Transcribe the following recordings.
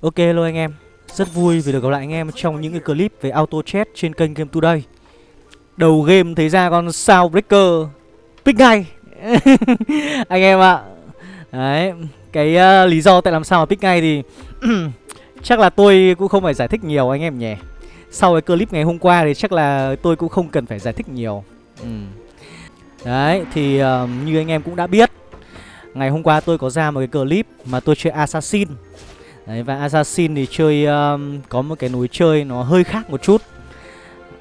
Ok hello anh em. Rất vui vì được gặp lại anh em trong những cái clip về auto chat trên kênh Game Today. Đầu game thấy ra con sao breaker. Pick ngay. Anh em ạ. Đấy Cái uh, lý do tại làm sao mà pick ngay thì Chắc là tôi cũng không phải giải thích nhiều anh em nhỉ. Sau cái clip ngày hôm qua thì chắc là tôi cũng không cần phải giải thích nhiều. Ừ. Đấy thì uh, như anh em cũng đã biết Ngày hôm qua tôi có ra một cái clip mà tôi chơi Assassin. Đấy, và Assassin thì chơi um, có một cái núi chơi nó hơi khác một chút.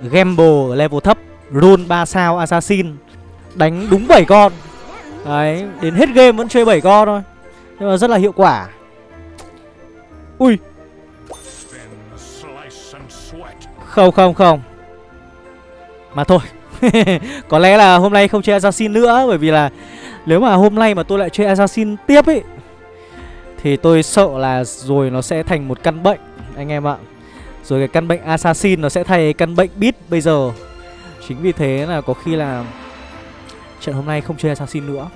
Gamble level thấp run 3 sao Assassin Đánh đúng 7 con. Đấy, đến hết game vẫn chơi 7 con thôi Nhưng mà rất là hiệu quả. Ui! Không không không. Mà thôi Có lẽ là hôm nay không chơi Assassin nữa Bởi vì là nếu mà hôm nay mà tôi lại chơi Assassin tiếp ấy thì tôi sợ là rồi nó sẽ thành một căn bệnh Anh em ạ. Rồi cái căn bệnh assassin nó sẽ thay căn bệnh beat bây giờ. Chính vì thế là có khi là Trận hôm nay không chơi assassin nữa.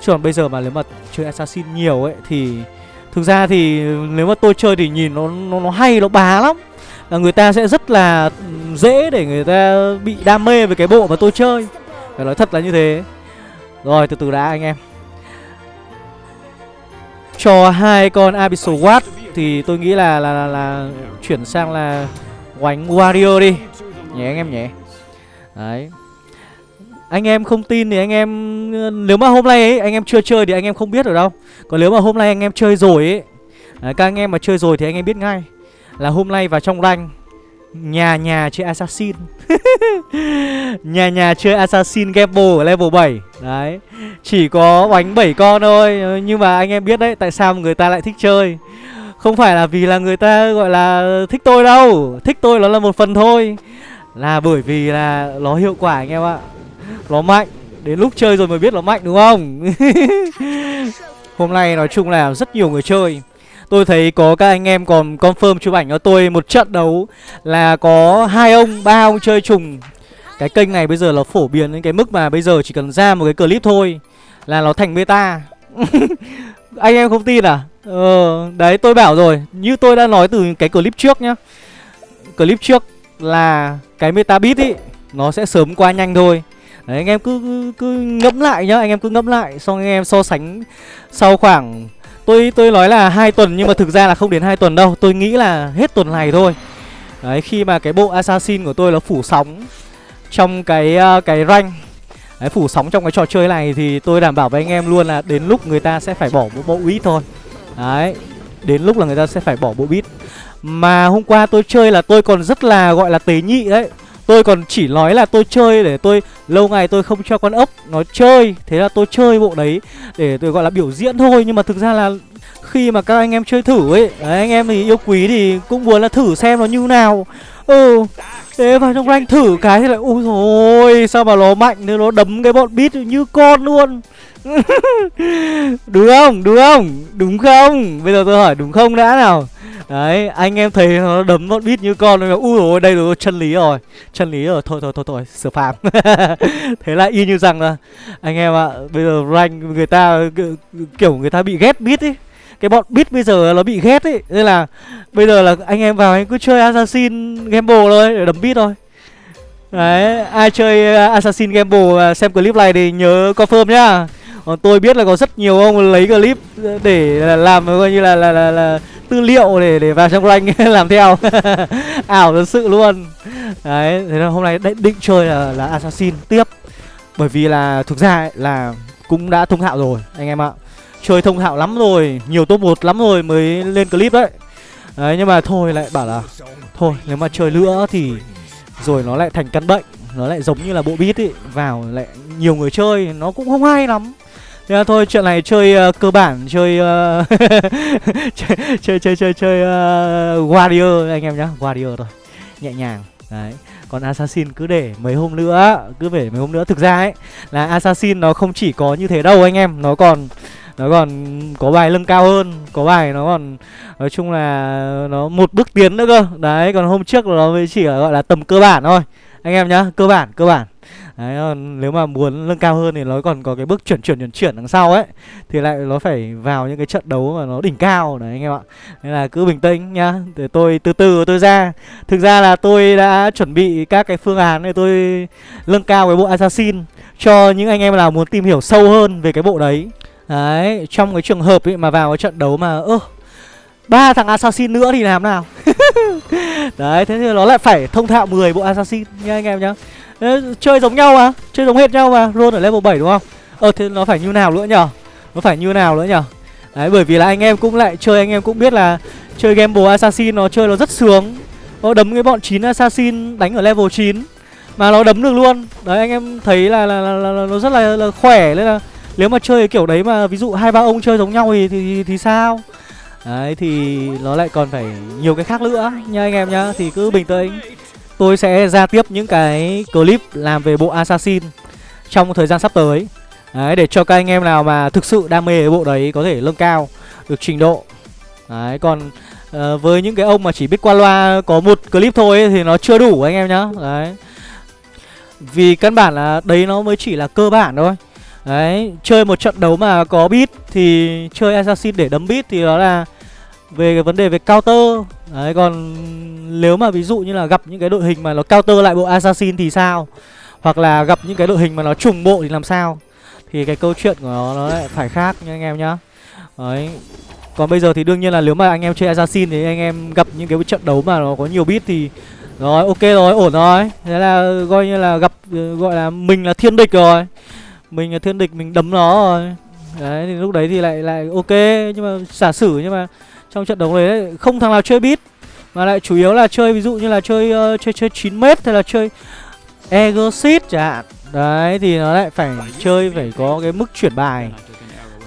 Chứ còn bây giờ mà nếu mà chơi assassin nhiều ấy Thì Thực ra thì nếu mà tôi chơi thì nhìn nó nó, nó hay, nó bá lắm. Là Người ta sẽ rất là dễ để người ta bị đam mê với cái bộ mà tôi chơi. Phải nói thật là như thế. Rồi từ từ đã anh em cho hai con Abyssal Watt thì tôi nghĩ là là, là là chuyển sang là oánh Warrior đi. Nhé anh em nhé đấy. Anh em không tin thì anh em nếu mà hôm nay ấy anh em chưa chơi thì anh em không biết ở đâu. Còn nếu mà hôm nay anh em chơi rồi ấy các anh em mà chơi rồi thì anh em biết ngay là hôm nay vào trong rank Nhà nhà chơi Assassin. Nhà nhà chơi Assassin Gamble level 7 Đấy. Chỉ có bánh 7 con thôi. Nhưng mà anh em biết đấy, Tại sao người ta lại thích chơi? Không phải là vì là người ta, gọi là, thích tôi đâu. Thích tôi nó là một phần thôi. Là bởi vì là nó hiệu quả anh em ạ. Nó mạnh. Đến lúc chơi rồi mới biết nó mạnh, đúng không? Hôm nay nói chung là rất nhiều người chơi. Tôi thấy có các anh em còn confirm chụp ảnh cho tôi một trận đấu là có hai ông, ba ông chơi trùng. Cái kênh này bây giờ là phổ biến đến cái mức mà bây giờ chỉ cần ra một cái clip thôi là nó thành meta. anh em không tin à? Ờ, đấy tôi bảo rồi, như tôi đã nói từ cái clip trước nhá. Clip trước là cái meta beat ý nó sẽ sớm qua nhanh thôi. Đấy anh em cứ cứ, cứ ngẫm lại nhá, anh em cứ ngẫm lại xong anh em so sánh sau khoảng Tôi tôi nói là hai tuần nhưng mà thực ra là không đến hai tuần đâu. Tôi nghĩ là hết tuần này thôi. Đấy khi mà cái bộ assassin của tôi nó phủ sóng trong cái uh, cái rank Đấy, phủ sóng trong cái trò chơi này thì tôi đảm bảo với anh em luôn là đến lúc người ta sẽ phải bỏ bộ bộ bit thôi. Đấy, đến lúc là người ta sẽ phải bỏ bộ bit Mà hôm qua tôi chơi là tôi còn rất là gọi là tế nhị đấy. Tôi còn chỉ nói là tôi chơi để tôi Lâu ngày tôi không cho con ốc nó chơi. Thế là tôi chơi bộ đấy Để tôi gọi là biểu diễn thôi. Nhưng mà thực ra là khi mà các anh em chơi thử ấy đấy, Anh em thì yêu quý thì cũng muốn là thử xem nó như nào. Ừ Thế vào trong rank thử cái thì lại Ui rồi sao mà nó mạnh Thế nó đấm cái bọn bít như con luôn. Đúng không? Đúng không? Đúng không? Bây giờ tôi hỏi đúng không đã nào? Đấy, anh em thấy nó đấm bọn bít như con rồi u rồi đây rồi, chân lý rồi. Chân lý rồi, thôi thôi thôi thôi, sửa phạm Thế là y như rằng là Anh em ạ, à, bây giờ rank người ta Kiểu người ta bị ghét bít ấy cái bọn bit bây giờ nó bị ghét ấy Nên là bây giờ là anh em vào anh cứ chơi Assassin Gamble thôi để đấm bit thôi. Đấy, ai chơi Assassin Gamble xem clip này thì nhớ confirm nhá. Còn tôi biết là có rất nhiều ông lấy clip để làm coi như là là, là, là tư liệu để để vào trong rank làm theo. Ảo thật sự luôn. Đấy thế là hôm nay định chơi là là assassin tiếp. Bởi vì là thực ra ấy, là cũng đã thông thạo rồi anh em ạ. Chơi thông thạo lắm rồi nhiều top một lắm rồi mới lên clip đấy. Đấy nhưng mà thôi lại bảo là thôi nếu mà chơi nữa thì rồi nó lại thành căn bệnh nó lại giống như là bộ bit ấy vào lại nhiều người chơi nó cũng không hay lắm. Thế là thôi chuyện này chơi uh, cơ bản chơi, uh, chơi chơi chơi chơi chơi uh, warrior anh em nhá. Warrior thôi nhẹ nhàng. Đấy còn assassin cứ để mấy hôm nữa cứ để mấy hôm nữa. Thực ra ấy là assassin nó không chỉ có như thế đâu anh em. Nó còn nó còn có bài lưng cao hơn có bài nó còn nói chung là nó một bước tiến nữa cơ. Đấy còn hôm trước nó mới chỉ là gọi là tầm cơ bản thôi. Anh em nhá cơ bản cơ bản. Đấy, ờ, nếu mà muốn nâng cao hơn thì nó còn có cái bước chuyển chuyển chuyển chuyển đằng sau ấy thì lại nó phải vào những cái trận đấu mà nó đỉnh cao. Đấy anh em ạ. Nên là cứ bình tĩnh nhá. Để tôi từ từ tôi ra. Thực ra là tôi đã chuẩn bị các cái phương án để tôi nâng cao cái bộ assassin cho những anh em nào muốn tìm hiểu sâu hơn về cái bộ đấy. Đấy trong cái trường hợp ấy mà vào cái trận đấu mà ơ ba thằng assassin nữa thì làm nào? Đấy thế thì nó lại phải thông thạo 10 bộ assassin nha anh em nhá chơi giống nhau mà chơi giống hết nhau mà Ron ở level 7 đúng không? Ờ thế nó phải như nào nữa nhở? Nó phải như nào nữa nhở? Đấy bởi vì là anh em cũng lại chơi anh em cũng biết là chơi gamble assassin nó chơi nó rất sướng. Nó đấm cái bọn 9 assassin đánh ở level 9 mà nó đấm được luôn. Đấy anh em thấy là là, là, là, là nó rất là, là khỏe. Nên là nếu mà chơi kiểu đấy mà ví dụ hai ba ông chơi giống nhau thì thì, thì sao? Đấy thì nó lại còn phải nhiều cái khác nữa nha anh em nhá. Thì cứ bình tĩnh. Tôi sẽ ra tiếp những cái clip làm về bộ Assassin Trong thời gian sắp tới. Đấy để cho các anh em nào mà thực sự đam mê cái bộ đấy có thể nâng cao được trình độ. Đấy còn uh, với những cái ông mà chỉ biết qua loa có một clip thôi ấy, thì nó chưa đủ anh em nhá. Đấy. Vì căn bản là đấy nó mới chỉ là cơ bản thôi. Đấy, chơi một trận đấu mà có beat thì chơi assassin để đấm beat thì đó là về cái vấn đề về counter đấy, còn nếu mà ví dụ như là gặp những cái đội hình mà nó counter lại bộ assassin thì sao? Hoặc là gặp những cái đội hình mà nó trùng bộ thì làm sao? Thì cái câu chuyện của nó nó lại phải khác nha anh em nhá. Đấy. Còn bây giờ thì đương nhiên là nếu mà anh em chơi assassin thì anh em gặp những cái trận đấu mà nó có nhiều beat thì rồi, ok rồi, ổn rồi. Thế là coi như là gặp ừ, gọi là mình là thiên địch rồi. Mình là thiên địch, mình đấm nó rồi. Đấy, thì lúc đấy thì lại lại ok. Nhưng mà giả sử nhưng mà trong trận đấu đấy không thằng nào chơi bit mà lại chủ yếu là chơi ví dụ như là chơi uh, chơi chơi 9 m hay là chơi Egosit chẳng hạn. Đấy thì nó lại phải chơi phải có cái mức chuyển bài.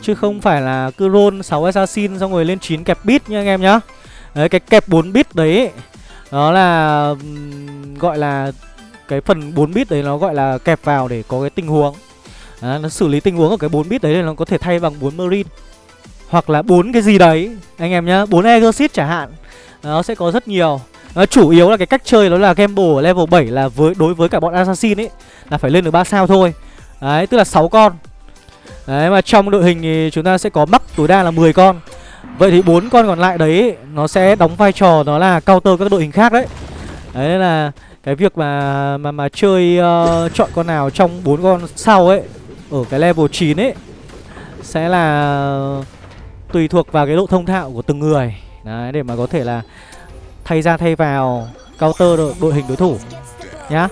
Chứ không phải là cứ roll 6 assassin xong rồi lên 9 kẹp bit nha anh em nhá. Đấy cái kẹp 4 bit đấy nó là gọi là cái phần 4 bit đấy nó gọi là kẹp vào để có cái tình huống. À, nó xử lý tình huống ở cái 4 bit đấy thì nó có thể thay bằng 4 marine hoặc là bốn cái gì đấy anh em nhá bốn exit chẳng hạn. Nó sẽ có rất nhiều. Nó chủ yếu là cái cách chơi đó là gamble ở level 7 là với đối với cả bọn assassin ấy là phải lên được 3 sao thôi. Đấy tức là 6 con. Đấy mà trong đội hình thì chúng ta sẽ có mắc tối đa là 10 con. Vậy thì bốn con còn lại đấy nó sẽ đóng vai trò đó là counter các đội hình khác đấy. Đấy là cái việc mà mà mà chơi uh, chọn con nào trong bốn con sau ấy ở cái level 9 ấy sẽ là tùy thuộc vào cái độ thông thạo của từng người. Đấy để mà có thể là thay ra thay vào counter đội, đội hình đối thủ nhá.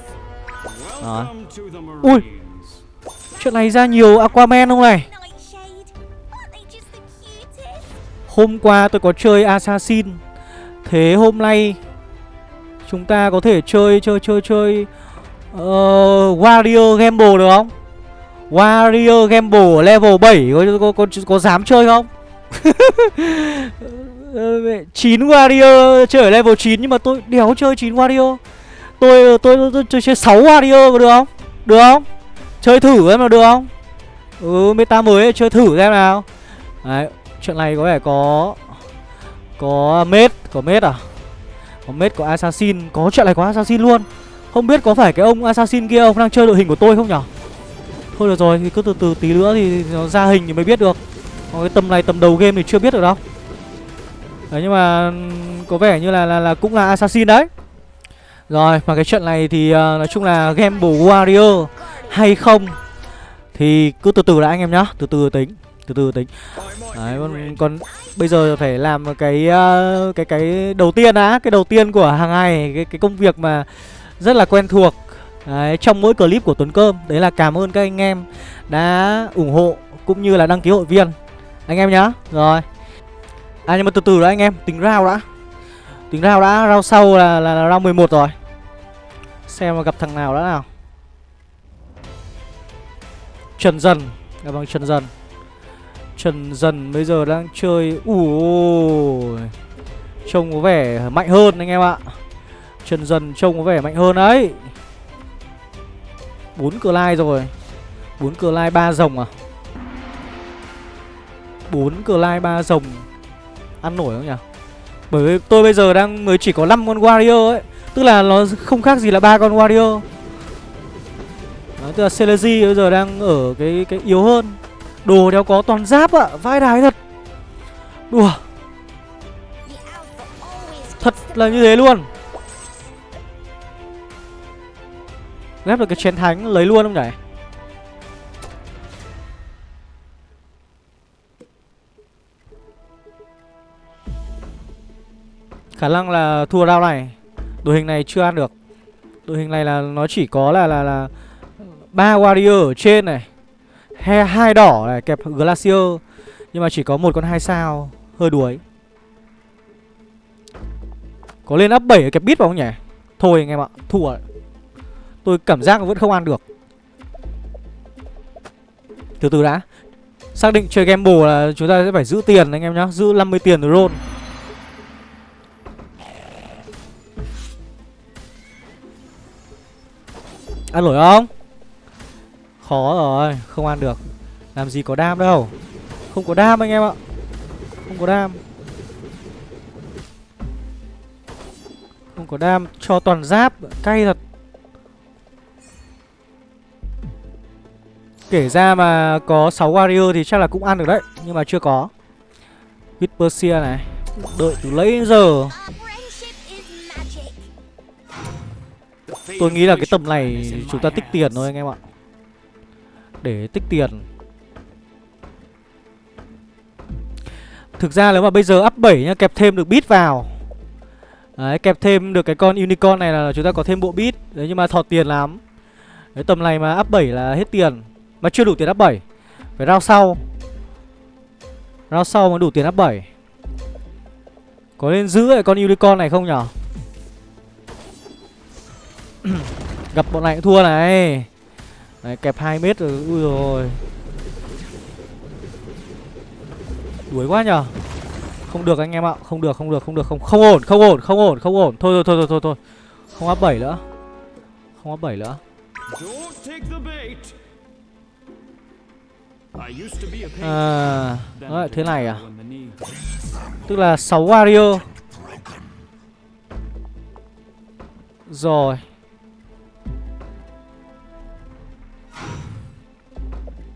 Đó. Ui chuyện này ra nhiều aquaman không này? Hôm qua tôi có chơi assassin. Thế hôm nay chúng ta có thể chơi chơi chơi chơi uh, warrior gamble được không? Warrior gamble level 7 có có có, có, có dám chơi không? 9 Wario chơi ở level 9 nhưng mà tôi đéo chơi 9 Wario. Tôi tôi, tôi, tôi, tôi chơi 6 Wario có được không? Được không? Chơi thử em nào được không? Ừ meta mới chơi thử xem nào. Đấy, chuyện này có vẻ có có mết, có mết à? Có mết có assassin, có chuyện này có assassin luôn. Không biết có phải cái ông assassin kia ông đang chơi đội hình của tôi không nhở? Thôi được rồi thì cứ từ từ tí nữa thì nó ra hình thì mới biết được. Còn cái tầm này tầm đầu game thì chưa biết được đâu. Đấy nhưng mà có vẻ như là là, là cũng là assassin đấy. Rồi mà cái trận này thì uh, nói chung là Gamble Warrior hay không Thì cứ từ từ đã anh em nhá. Từ từ tính Từ từ tính. Đấy còn, còn bây giờ phải làm cái uh, cái cái đầu tiên á, Cái đầu tiên của hàng ngày Cái, cái công việc mà rất là quen thuộc. Đấy, trong mỗi clip của Tuấn Cơm Đấy là cảm ơn các anh em đã ủng hộ cũng như là đăng ký hội viên anh em nhá. Rồi. À nhưng mà từ từ đã anh em. Tính rao đã. Tính rao đã. Rao sau là, là, là rao 11 rồi. Xem mà gặp thằng nào đã nào. Trần Dần. Gặp bằng Trần Dần. Trần Dần bây giờ đang chơi. Ui. Trông có vẻ mạnh hơn anh em ạ. Trần Dần trông có vẻ mạnh hơn đấy. Bốn cờ lai rồi. Bốn cờ lai ba rồng à? Bốn cờ lai ba rồng. Ăn nổi không nhỉ? Bởi vì tôi bây giờ đang mới chỉ có 5 con warrior ấy. Tức là nó không khác gì là ba con warrior. Đó, Tức là Celesi bây giờ đang ở cái cái yếu hơn. Đồ đéo có toàn giáp ạ Vai đái thật. Đùa. Thật là như thế luôn. Ghép được cái chén thánh lấy luôn không nhỉ? Khả năng là thua round này. Đội hình này chưa ăn được. Đội hình này là nó chỉ có là là là ba warrior ở trên này hai, hai đỏ này kẹp glacier. Nhưng mà chỉ có một con hai sao hơi đuối. Có lên up 7 kẹp bit vào không nhỉ? Thôi anh em ạ thua tôi cảm giác vẫn không ăn được. Từ từ đã. Xác định chơi gamble là chúng ta sẽ phải giữ tiền anh em nhá giữ 50 tiền rồi roll. Ăn nổi không? Khó rồi, không ăn được. Làm gì có đam đâu. Không có đam anh em ạ. Không có đam. Không có đam cho toàn giáp Cay thật. Kể ra mà có 6 warrior thì chắc là cũng ăn được đấy Nhưng mà chưa có. Whisper này Đợi từ lấy giờ Tôi nghĩ là cái tầm này chúng ta tích tiền thôi anh em ạ. Để tích tiền. Thực ra nếu mà bây giờ up 7 nhá, Kẹp thêm được bit vào. Đấy, kẹp thêm được cái con unicorn này là chúng ta có thêm bộ bit Đấy, nhưng mà thọt tiền lắm. Đấy tầm này mà up 7 là hết tiền. Mà chưa đủ tiền up 7 Phải rao sau. Rao sau mà đủ tiền up 7 Có nên giữ lại con unicorn này không nhở? Gặp bọn này cũng thua này. Đấy, kẹp 2 mét rồi Ui rồi. Đuổi quá nhở Không được anh em ạ Không được không được không được không Không ổn không ổn không ổn không ổn. Thôi thôi thôi thôi thôi, thôi. Không áp 7 nữa. Không áp 7 nữa. À Đấy, thế này à? Tức là 6 warrior. Rồi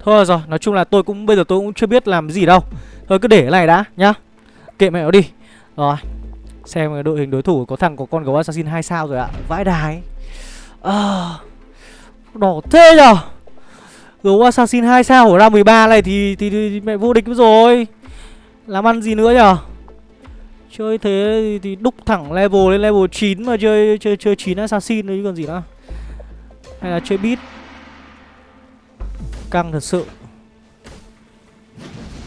Thôi rồi, nói chung là tôi cũng bây giờ tôi cũng chưa biết làm gì đâu. Thôi cứ để cái này đã nhá. Kệ mẹ nó đi. Rồi Xem cái đội hình đối thủ có thằng có con gấu assassin 2 sao rồi ạ. Vãi đái. À, Đỏ thế nhở? Gấu assassin 2 sao của round 13 này thì, thì, thì, thì mẹ vô địch rồi. Làm ăn gì nữa nhở? Chơi thế thì, thì đúc thẳng level lên level 9 mà chơi chơi chơi 9 assassin đấy chứ còn gì nữa. Hay là chơi beat. Căng thật sự.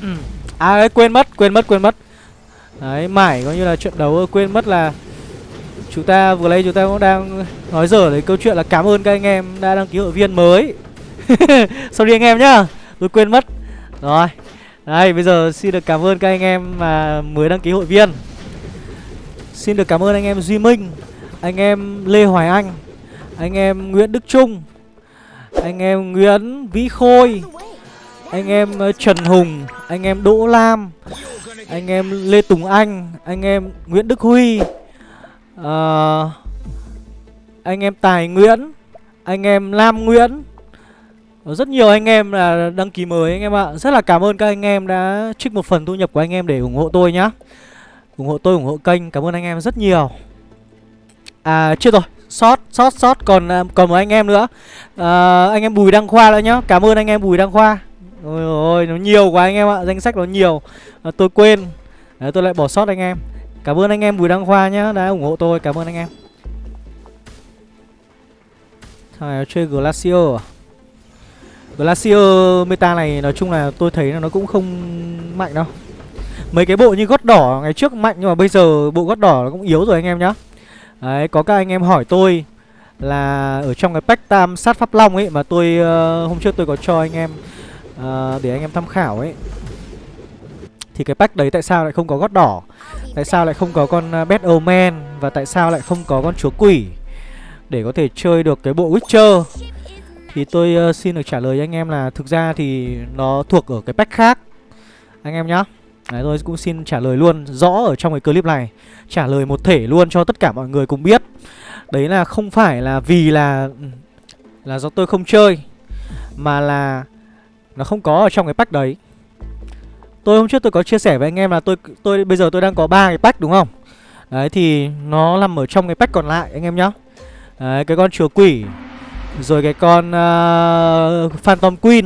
Ừ. À đấy quên mất quên mất quên mất. Đấy mãi coi như là trận đấu quên mất là Chúng ta vừa lấy chúng ta cũng đang nói dở đến câu chuyện là cảm ơn các anh em đã đăng ký hội viên mới. Sorry anh em nhá Tôi quên mất. Rồi Đây bây giờ xin được cảm ơn các anh em mà mới đăng ký hội viên. Xin được cảm ơn anh em Duy Minh Anh em Lê Hoài Anh Anh em Nguyễn Đức Trung anh em Nguyễn Vĩ Khôi Anh em Trần Hùng Anh em Đỗ Lam Anh em Lê Tùng Anh Anh em Nguyễn Đức Huy uh, Anh em Tài Nguyễn Anh em Lam Nguyễn rất nhiều anh em là đăng ký mới anh em ạ Rất là cảm ơn các anh em đã trích một phần thu nhập của anh em để ủng hộ tôi nhá ủng hộ tôi ủng hộ kênh cảm ơn anh em rất nhiều à chưa rồi sót sót sót còn à, còn một anh em nữa. À, anh em bùi đăng khoa nữa nhá. Cảm ơn anh em bùi đăng khoa. Ôi ôi nó nhiều quá anh em ạ. Danh sách nó nhiều. À, tôi quên. Đấy, tôi lại bỏ sót anh em. Cảm ơn anh em bùi đăng khoa nhá đã ủng hộ tôi. Cảm ơn anh em. Thằng này chơi glacier à? Glacier meta này nói chung là tôi thấy là nó cũng không mạnh đâu. Mấy cái bộ như gót đỏ ngày trước mạnh nhưng mà bây giờ bộ gót đỏ nó cũng yếu rồi anh em nhá. Đấy, có các anh em hỏi tôi là ở trong cái pack tam sát pháp long ấy mà tôi uh, hôm trước tôi có cho anh em uh, để anh em tham khảo ấy. Thì cái pack đấy tại sao lại không có gót đỏ? Tại sao lại không có con uh, Bad Omen và tại sao lại không có con chúa quỷ để có thể chơi được cái bộ Witcher? Thì tôi uh, xin được trả lời anh em là thực ra thì nó thuộc ở cái pack khác. Anh em nhá. Đấy tôi cũng xin trả lời luôn rõ ở trong cái clip này. Trả lời một thể luôn cho tất cả mọi người cùng biết. Đấy là không phải là vì là là do tôi không chơi Mà là Nó không có ở trong cái pack đấy. Tôi hôm trước tôi có chia sẻ với anh em là tôi tôi bây giờ tôi đang có ba cái pack đúng không? Đấy thì nó nằm ở trong cái pack còn lại anh em nhá. Đấy cái con chùa quỷ Rồi cái con uh, Phantom Queen.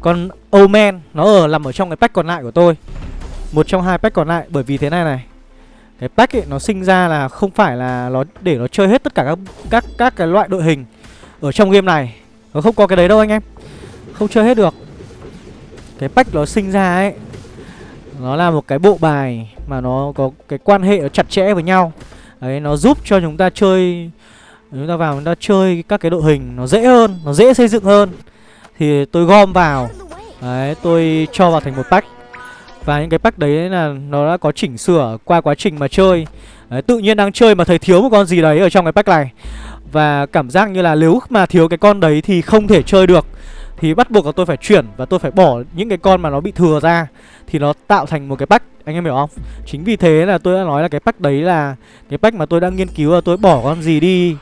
Con Omen Nó ở nằm ở trong cái pack còn lại của tôi. Một trong hai pack còn lại Bởi vì thế này này. Cái pack ấy nó sinh ra là không phải là nó để nó chơi hết tất cả các các các cái loại đội hình Ở trong game này. Nó không có cái đấy đâu anh em. Không chơi hết được. Cái pack nó sinh ra ấy Nó là một cái bộ bài Mà nó có cái quan hệ nó chặt chẽ với nhau. Đấy nó giúp cho chúng ta chơi Chúng ta vào chúng ta chơi các cái đội hình Nó dễ hơn, nó dễ xây dựng hơn. Thì tôi gom vào. Đấy tôi cho vào thành một pack. Và những cái pack đấy là nó đã có chỉnh sửa qua quá trình mà chơi. Đấy, Tự nhiên đang chơi mà thấy thiếu một con gì đấy ở trong cái pack này. Và cảm giác như là nếu mà thiếu cái con đấy thì không thể chơi được. Thì bắt buộc là tôi phải chuyển và tôi phải bỏ những cái con mà nó bị thừa ra. Thì nó tạo thành một cái pack Anh em hiểu không? Chính vì thế là tôi đã nói là cái pack đấy là Cái pack mà tôi đang nghiên cứu là tôi bỏ con gì đi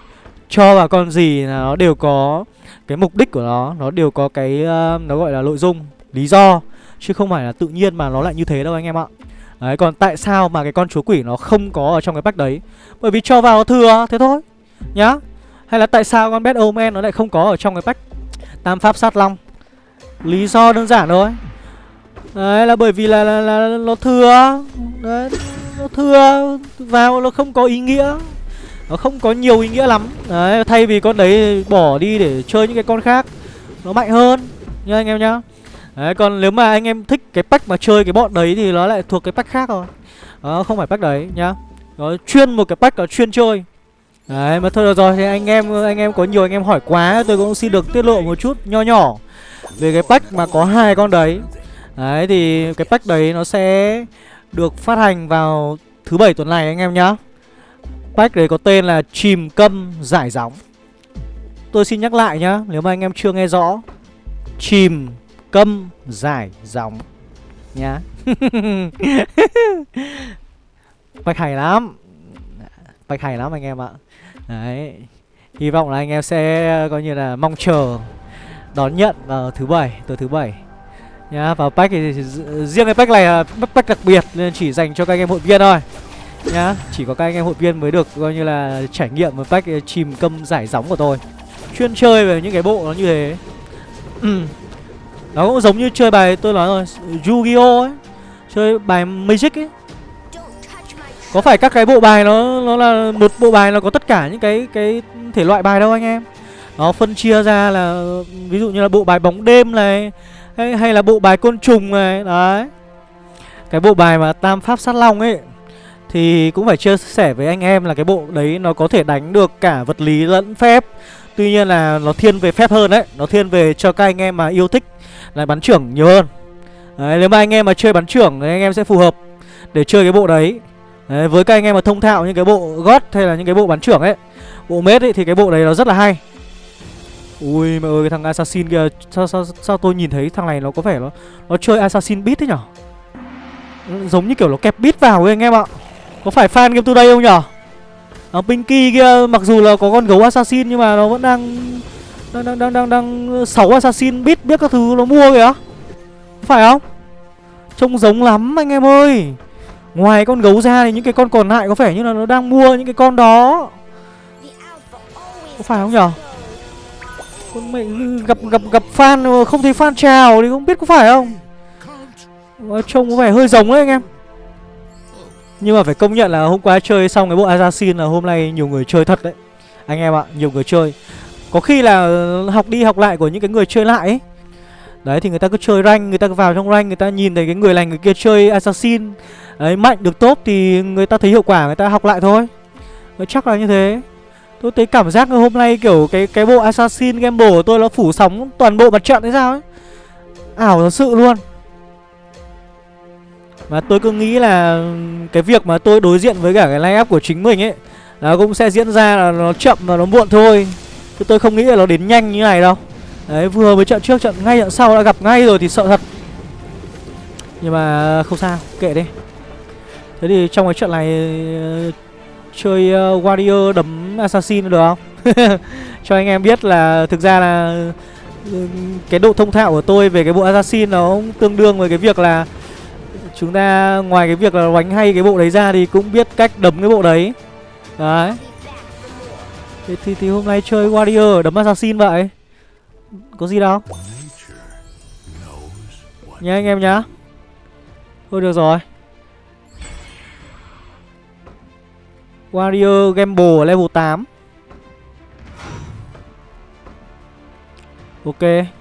cho vào con gì là nó đều có cái mục đích của nó Nó đều có cái uh, nó gọi là nội dung Lý do Chứ không phải là tự nhiên mà nó lại như thế đâu anh em ạ. Đấy còn tại sao mà cái con chúa quỷ nó không có ở trong cái pack đấy? Bởi vì cho vào nó thừa thế thôi Nhá. Hay là tại sao con Bad Omen nó lại không có ở trong cái pack Tam Pháp Sát Long? Lý do đơn giản thôi. Đấy là bởi vì là, là, là, là nó thừa. Đấy Nó thừa Vào nó không có ý nghĩa. Nó không có nhiều ý nghĩa lắm. Đấy, thay vì con đấy bỏ đi để chơi những cái con khác, Nó mạnh hơn, Nha anh em nhá. Đấy, còn nếu mà anh em thích cái pack mà chơi cái bọn đấy thì nó lại thuộc cái pack khác rồi. Đó, không phải pack đấy, nhá. Nó chuyên một cái pack là chuyên chơi. Đấy, mà thôi được rồi, thì anh em anh em có nhiều anh em hỏi quá, tôi cũng xin được tiết lộ một chút nho nhỏ về cái pack mà có hai con đấy. Đấy, thì cái pack đấy nó sẽ được phát hành vào thứ bảy tuần này, anh em nhá. Pack đấy có tên là Chìm Câm Giải Gióng. Tôi xin nhắc lại nhá, Nếu mà anh em chưa nghe rõ, Chìm Câm Giải Gióng Nhá. Pack hay lắm, Pack hay lắm anh em ạ. Đấy, Hy vọng là anh em sẽ, coi như là mong chờ Đón nhận vào thứ bảy Tối thứ bảy nhá. Vào pack thì, riêng cái pack này là pack đặc biệt, nên chỉ dành cho các anh em hội viên thôi nhá chỉ có các anh em hội viên mới được coi như là trải nghiệm một cách ờ, chìm câm giải gióng của tôi. Chuyên chơi về những cái bộ nó như thế. Nó cũng giống như chơi bài tôi nói rồi Yu-Gi-Oh! ấy chơi bài Magic ấy. Có phải các cái bộ bài nó nó là một bộ bài nó có tất cả những cái cái thể loại bài đâu anh em? Nó phân chia ra là ví dụ như là bộ bài bóng đêm này hay, hay là bộ bài côn trùng này Đấy. Cái bộ bài mà tam pháp sát long ấy thì cũng phải chia sẻ với anh em là cái bộ đấy nó có thể đánh được cả vật lý lẫn phép. Tuy nhiên là nó thiên về phép hơn đấy Nó thiên về cho các anh em mà yêu thích là bắn trưởng nhiều hơn. Đấy, Nếu mà anh em mà chơi bắn trưởng thì anh em sẽ phù hợp để chơi cái bộ đấy. Đấy, với các anh em mà thông thạo những cái bộ gót hay là những cái bộ bắn trưởng ấy Bộ mết ấy thì cái bộ đấy nó rất là hay. Ui mẹ ơi cái thằng assassin kia sao, sao, sao tôi nhìn thấy thằng này nó có vẻ nó Nó chơi assassin beat thế nhở? Giống như kiểu nó kẹp beat vào ấy anh em ạ. Có phải fan game today không nhở? À, Pinky kia mặc dù là có con gấu assassin nhưng mà nó vẫn đang đang đang đang đang, đang ờ, sáu assassin biết biết các thứ nó mua kìa. Phải không? Trông giống lắm anh em ơi. Ngoài con gấu ra thì những cái con còn lại có vẻ như là nó đang mua những cái con đó. Có phải không nhở? Con mẹ gặp gặp gặp fan không thấy fan chào thì không biết có phải không? Ờ, trông có vẻ hơi giống đấy anh em nhưng mà phải công nhận là hôm qua chơi xong cái bộ assassin là hôm nay nhiều người chơi thật đấy. Anh em ạ, nhiều người chơi. Có khi là học đi học lại của những cái người chơi lại ấy. Đấy, thì người ta cứ chơi rank, người ta cứ vào trong rank, người ta nhìn thấy cái người này người kia chơi assassin. Đấy, mạnh được tốt thì người ta thấy hiệu quả, người ta học lại thôi. Chắc là như thế. Tôi thấy cảm giác hôm nay kiểu cái cái bộ Assassin Gamble của tôi nó phủ sóng toàn bộ mặt trận hay sao ấy. Ảo thật sự luôn. Mà tôi cứ nghĩ là cái việc mà tôi đối diện với cả cái line up của chính mình ấy Nó cũng sẽ diễn ra là nó chậm và nó muộn thôi. Chứ tôi không nghĩ là nó đến nhanh như này đâu. Đấy vừa với trận trước trận ngay trận sau đã gặp ngay rồi thì sợ thật. Nhưng mà không sao kệ đi. Thế thì trong cái trận này ờ, chơi uh, Warrior đấm Assassin được không? Cho anh em biết là thực ra là ừ, cái độ thông thạo của tôi về cái bộ assassin nó cũng tương đương với cái việc là chúng ta ngoài cái việc là đánh hay cái bộ đấy ra thì cũng biết cách đấm cái bộ đấy. Đấy. Thì, thì, thì hôm nay chơi warrior đấm assassin vậy. Có gì đâu. Nhá anh em nhá. Thôi được rồi. Warrior gamble level 8 ok.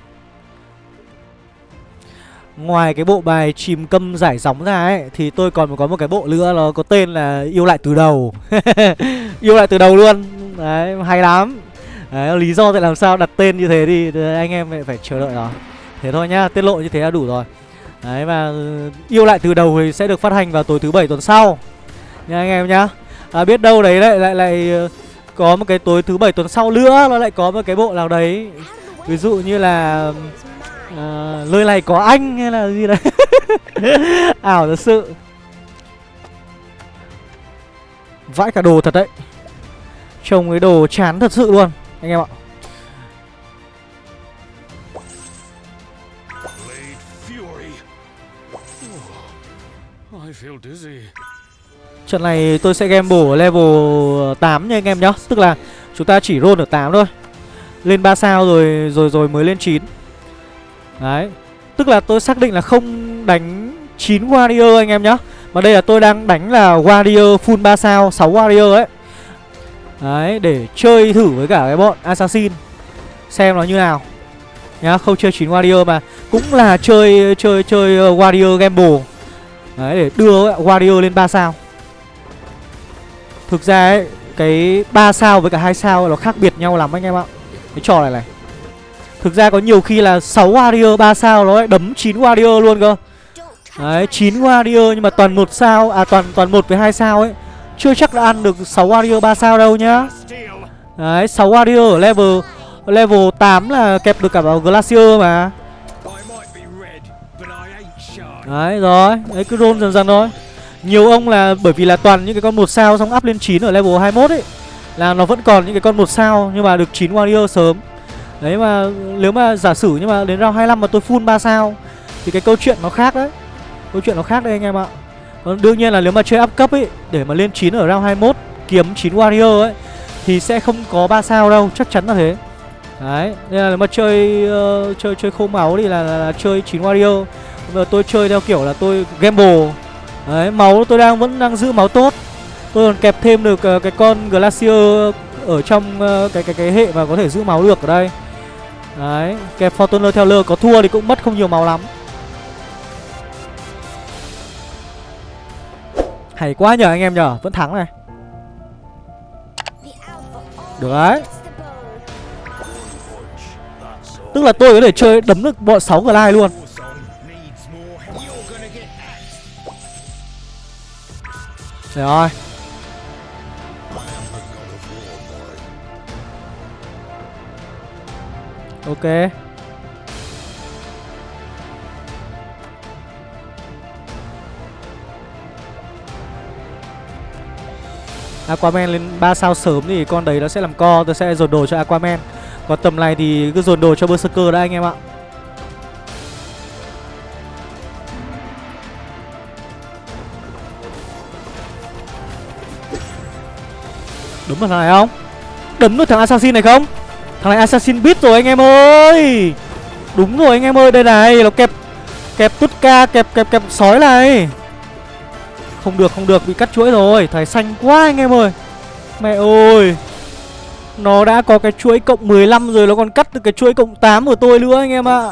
Ngoài cái bộ bài chìm câm giải sóng ra ấy Thì tôi còn có một cái bộ nữa Nó có tên là yêu lại từ đầu. Yêu lại từ đầu luôn. Đấy hay lắm. Đấy lý do tại làm sao đặt tên như thế thì anh em phải chờ đợi đó. Thế thôi nhá Tiết lộ như thế là đủ rồi. Đấy và ừ, yêu lại từ đầu thì sẽ được phát hành vào tối thứ bảy tuần sau. Nha anh em nhá. À, Biết đâu đấy lại lại lại ừ, có một cái tối thứ bảy tuần sau nữa Nó lại có một cái bộ nào đấy. Ví dụ như là à, Lời này có anh hay là gì đấy? Ảo thật sự. Vãi cả đồ thật đấy. Trông cái đồ chán thật sự luôn Anh em ạ. Trận này tôi sẽ game bổ level 8 nha anh em nhá. Tức là chúng ta chỉ roll ở 8 thôi. Lên 3 sao rồi rồi rồi mới lên 9 Đấy. Tức là tôi xác định là không đánh 9 warrior anh em nhá. Mà đây là tôi đang đánh là warrior full 3 sao 6 warrior ấy. Đấy, để chơi thử với cả cái bọn assassin. Xem nó như nào. Nhá, không chơi 9 warrior mà. Cũng là chơi chơi chơi ờ, warrior gamble. Đấy, để đưa warrior lên 3 sao. Thực ra ấy, Cái 3 sao với cả 2 sao nó khác biệt nhau lắm anh em ạ. Cái trò này này. Thực ra có nhiều khi là 6 warrior 3 sao nó lại đấm 9 warrior luôn cơ. Đấy 9 warrior nhưng mà toàn một sao À toàn toàn một với hai sao ấy. Chưa chắc đã ăn được 6 warrior 3 sao đâu nhá. Đấy 6 warrior ở level Level 8 là kẹp được cả vào Glacier mà. Đấy, rồi. Đấy, cứ roll dần dần thôi. Nhiều ông là, bởi vì là toàn những cái con một sao Xong up lên 9 ở level 21 ấy, Là nó vẫn còn những cái con một sao Nhưng mà được 9 warrior sớm. Đấy mà nếu mà giả sử nhưng mà đến round 25 mà tôi full 3 sao Thì cái câu chuyện nó khác đấy. Câu chuyện nó khác đây anh em ạ. Còn đương nhiên là nếu mà chơi up cấp ấy Để mà lên 9 ở round 21 Kiếm 9 warrior ấy Thì sẽ không có 3 sao đâu Chắc chắn là thế. Đấy Nên là nếu mà chơi uh, chơi chơi khô máu thì là, là, là chơi 9 warrior. Bây giờ tôi chơi theo kiểu là tôi gamble. Đấy máu tôi đang vẫn đang giữ máu tốt. Tôi còn kẹp thêm được uh, cái con Glacier ở trong uh, cái cái cái hệ mà có thể giữ máu được ở đây. Đấy, kẹp Fortuner theo lơ có thua thì cũng mất không nhiều máu lắm. Hay quá nhờ anh em nhờ, vẫn thắng này. Được đấy. Tức là tôi có thể chơi đấm được bọn 6 glide luôn. Trời Ok Aquaman lên 3 sao sớm thì con đấy nó sẽ làm co, Tôi sẽ dồn đồ cho Aquaman Còn tầm này thì cứ dồn đồ cho Berserker đã anh em ạ Đúng vào thằng này không? Đấm được thằng Assassin này không? Thằng này Assassin Beat rồi anh em ơi. Đúng rồi anh em ơi, Đây này, Nó kẹp Kẹp tút ca, Kẹp kẹp kẹp sói này. Không được không được, Bị cắt chuỗi rồi, Thầy xanh quá anh em ơi. Mẹ ơi, Nó đã có cái chuỗi cộng 15 rồi, Nó còn cắt được cái chuỗi cộng 8 của tôi nữa anh em ạ. À.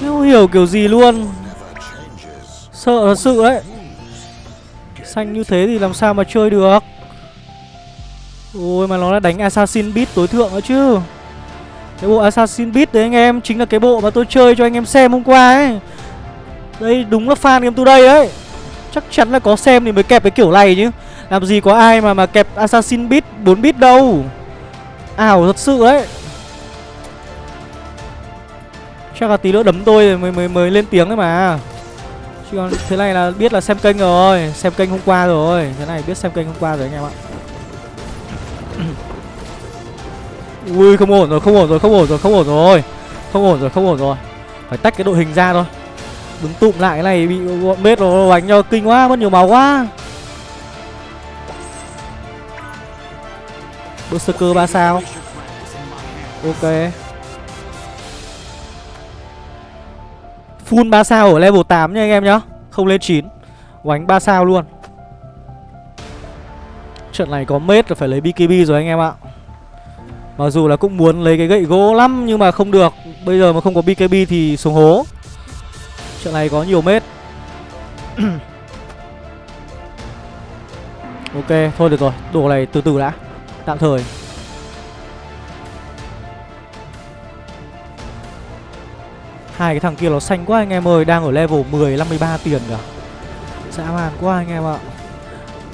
Không hiểu kiểu gì luôn. Sợ thật sự đấy Xanh như thế thì làm sao mà chơi được? Ôi mà nó đã đánh Assassin Beat tối thượng đó chứ. Cái bộ Assassin Beat đấy anh em Chính là cái bộ mà tôi chơi cho anh em xem hôm qua ấy. Đây đúng là fan game today đấy Chắc chắn là có xem thì mới kẹp cái kiểu này chứ. Làm gì có ai mà mà kẹp Assassin Beat 4 bit đâu. Ảo thật sự đấy Chắc là tí nữa đấm tôi rồi mới, mới, mới lên tiếng đấy mà. Chứ còn thế này là biết là xem kênh rồi Xem kênh hôm qua rồi. Thế này biết xem kênh hôm qua rồi anh em ạ. Ui không ổn rồi, không ổn rồi, không ổn rồi, không ổn rồi. Không ổn rồi, không ổn rồi. Phải tách cái đội hình ra thôi. Đứng tụm lại cái này bị bọn mết nó đánh cho kinh quá, mất nhiều máu quá. Berserker 3 sao? Ok. Full 3 sao ở level 8 nha anh em nhá. Không lên 9 Oánh 3 sao luôn. Trận này có mết là phải lấy BKB rồi anh em ạ. Mặc dù là cũng muốn lấy cái gậy gỗ lắm Nhưng mà không được. Bây giờ mà không có BKB thì xuống hố. Trận này có nhiều mết. Ok, thôi được rồi. Đồ này từ từ đã. Tạm thời. Hai cái thằng kia nó xanh quá anh em ơi. Đang ở level 10 53 tiền kìa. Dã man quá anh em ạ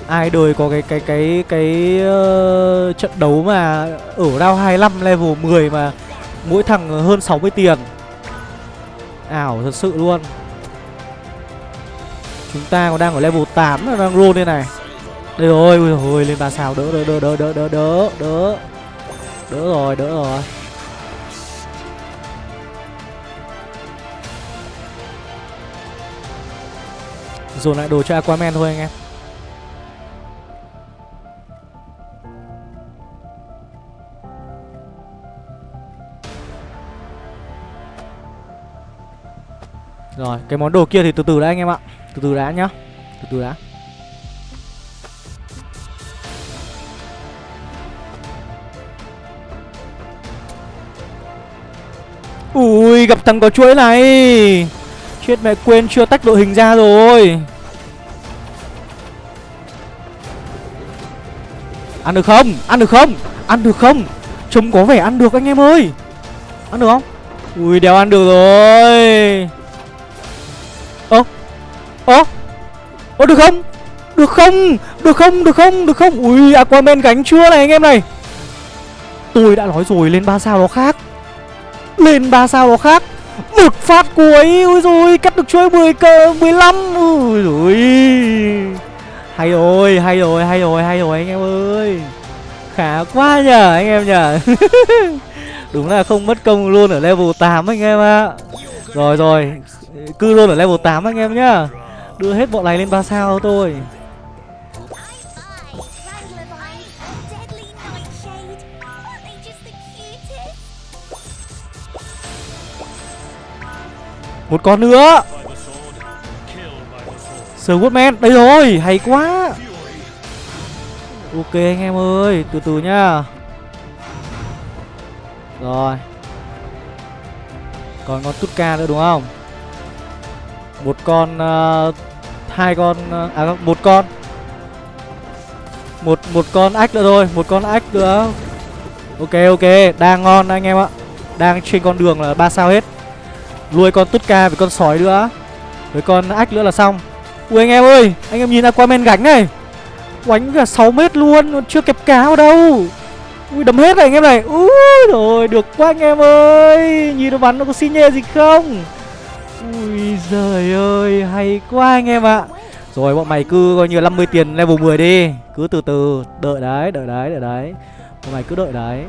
ai đời có cái cái cái cái uh, trận đấu mà ở round 25 level 10 mà mỗi thằng hơn 60 tiền. Ảo thật sự luôn. Chúng ta còn đang ở level 8 là đang roll đây này. Đây rồi, ui rồi lên ba sao đỡ đỡ đỡ đỡ đỡ đỡ đỡ. Đỡ đỡ rồi, đỡ rồi. Dồn lại đồ cho Aquaman thôi anh em. Rồi, cái món đồ kia thì từ từ đã anh em ạ Từ từ đã nhá Từ từ đã Ui, gặp thằng có chuỗi này Chết mẹ quên chưa tách đội hình ra rồi Ăn được không? Ăn được không? Ăn được không? Trông có vẻ ăn được anh em ơi Ăn được không? Ui, đéo ăn được rồi Ơ Ơ được không? Được không? Được không? Được không? Được không? Ui, Aquaman gánh chưa này anh em này. Tôi đã nói rồi, lên 3 sao nó khác. Lên 3 sao nó khác. Một phát cuối Ui rồi Cắt được chuỗi 10 cơ 15 Ui rồi Hay rồi Hay rồi Hay rồi Hay rồi anh em ơi. Khá quá nhờ, anh em nhờ. Đúng là không mất công luôn ở level 8 anh em ạ. Rồi rồi. Cứ luôn ở level 8 anh em nhá. Đưa hết bọn này lên 3 sao thôi. Một con nữa. Swordman Đây rồi, Hay quá. Ok anh em ơi, Từ từ nhá Rồi. Còn con Tutka nữa đúng không? Một con uh, hai con uh, à, à một con. Một một con ách nữa thôi một con ách nữa. Ok ok đang ngon anh em ạ. Đang trên con đường là ba sao hết. Nuôi con tút ca với con sói nữa. Với con ách nữa là xong. Ui anh em ơi anh em nhìn aquaman gánh này. Quánh cả 6 mét luôn chưa kẹp cá vào đâu. Ui đấm hết này anh em này. Ui rồi được quá anh em ơi. Nhìn nó bắn nó có xi nhê gì không? Ui giời ơi, Hay quá anh em ạ. Rồi, bọn mày cứ coi như 50 tiền level 10 đi. Cứ từ từ, Đợi đấy Đợi đấy Đợi đấy. Bọn mày cứ đợi đấy.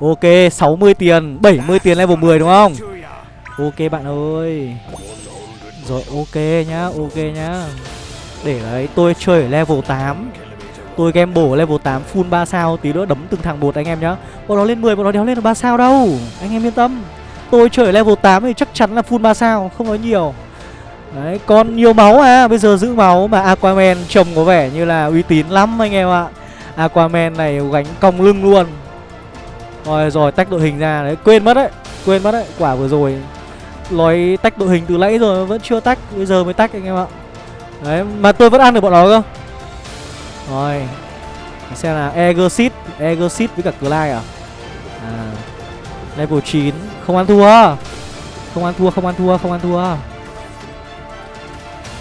Ok 60 tiền 70 tiền level 10 đúng không? Ok bạn ơi. Rồi, ok nhá Ok nhá. Để đấy, tôi chơi ở level 8 Tôi game bổ level 8 full 3 sao, Tí nữa đấm từng thằng bột anh em nhá. Bọn nó lên 10 bọn nó đéo lên được 3 sao đâu. Anh em yên tâm. Tôi chơi level 8 thì chắc chắn là full 3 sao Không có nhiều. Đấy, còn nhiều máu à Bây giờ giữ máu mà Aquaman trông có vẻ như là uy tín lắm anh em ạ. Aquaman này gánh cong lưng luôn. Rồi rồi tách đội hình ra. Đấy Quên mất đấy Quên mất đấy Quả vừa rồi. Nói tách đội hình từ nãy rồi vẫn chưa tách Bây giờ mới tách anh em ạ. Đấy mà tôi vẫn ăn được bọn nó cơ. Rồi Xem là Egersit Egersit với cả Clyde À? Level 9 Không ăn thua. Không ăn thua, không ăn thua, không ăn thua.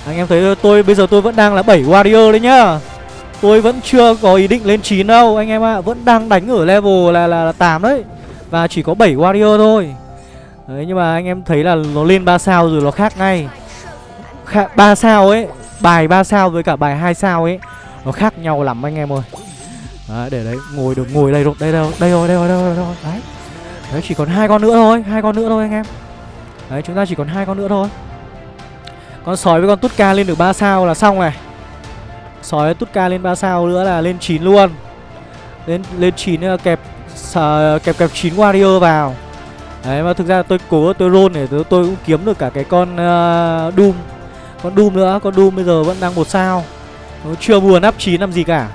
Anh em thấy tôi bây giờ tôi vẫn đang là 7 warrior đấy nhá. Tôi vẫn chưa có ý định lên 9 đâu anh em ạ. À. Vẫn đang đánh ở level là, là, là 8 đấy. Và chỉ có 7 warrior thôi. Đấy nhưng mà anh em thấy là nó lên 3 sao rồi nó khác ngay. Kha 3 sao ấy Bài 3 sao với cả bài 2 sao ấy Nó khác nhau lắm anh em ơi. Đấy, để đấy ngồi được ngồi đây rồi. Đây đâu đây rồi đây rồi đây rồi, đây rồi. đấy đấy chỉ còn hai con nữa thôi hai con nữa thôi anh em. Đấy chúng ta chỉ còn hai con nữa thôi. Con sói với con tút ca lên được 3 sao là xong này. Sói tút ca lên 3 sao nữa là lên 9 luôn. Lên lên 9 là kẹp uh, kẹp kẹp 9 warrior vào. Đấy mà thực ra tôi cố tôi roll để tôi, tôi cũng kiếm được cả cái con uh, doom. Con doom nữa con doom bây giờ vẫn đang một sao. Nó chưa buồn áp 9 làm gì cả.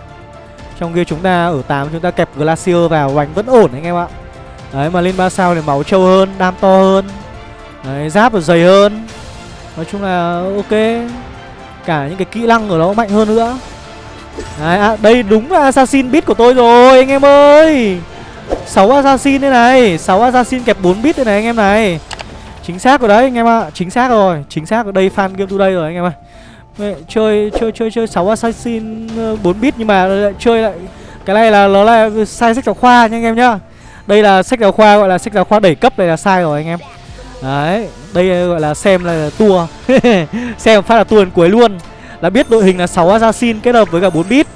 Trong kia chúng ta ở 8 chúng ta kẹp glacier vào bánh vẫn ổn anh em ạ đấy mà lên 3 sao thì máu trâu hơn đam to hơn. Đấy giáp và dày hơn. Nói chung là ok. Cả những cái kỹ năng của nó mạnh hơn nữa. Đấy, à, đây đúng là assassin bit của tôi rồi anh em ơi. 6 assassin đây này 6 assassin kẹp 4 bit đây này anh em này. Chính xác rồi đấy anh em ạ. À. Chính xác rồi Chính xác ở đây fan game today rồi anh em ạ à. Chơi chơi chơi chơi 6 assassin ờ, 4 bit nhưng mà lại chơi lại. Cái này là nó là sai sách giáo khoa nha anh em nhá. Đây là sách giáo khoa gọi là sách giáo khoa đẩy cấp này là sai rồi anh em. Đấy Đây gọi là xem là tour Xem phát là tua đến cuối luôn. Là biết đội hình là 6 assassin kết hợp với cả 4 bit